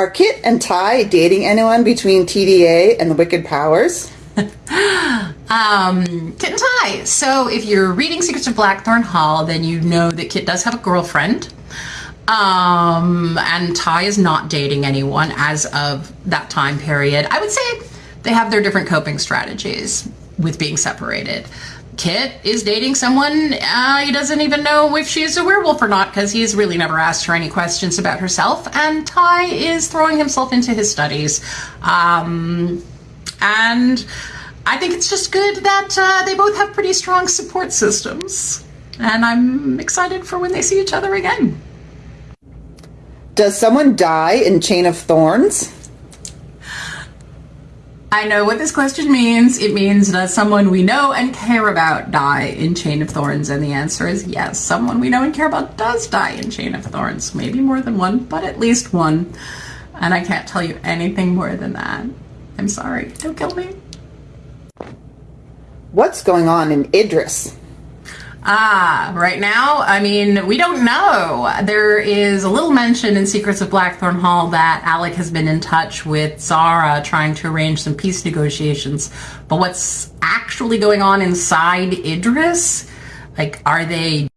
Are Kit and Ty dating anyone between TDA and the Wicked Powers? um, Kit and Ty. So if you're reading Secrets of Blackthorn Hall, then you know that Kit does have a girlfriend. Um, and Ty is not dating anyone as of that time period. I would say they have their different coping strategies with being separated. Kit is dating someone uh, he doesn't even know if she's a werewolf or not because he's really never asked her any questions about herself. And Ty is throwing himself into his studies. Um, and I think it's just good that uh, they both have pretty strong support systems. And I'm excited for when they see each other again. Does someone die in Chain of Thorns? I know what this question means. It means does someone we know and care about die in Chain of Thorns? And the answer is yes. Someone we know and care about does die in Chain of Thorns. Maybe more than one, but at least one. And I can't tell you anything more than that. I'm sorry. Don't kill me. What's going on in Idris? Ah, right now, I mean, we don't know. There is a little mention in Secrets of Blackthorn Hall that Alec has been in touch with Zara trying to arrange some peace negotiations. But what's actually going on inside Idris? Like, are they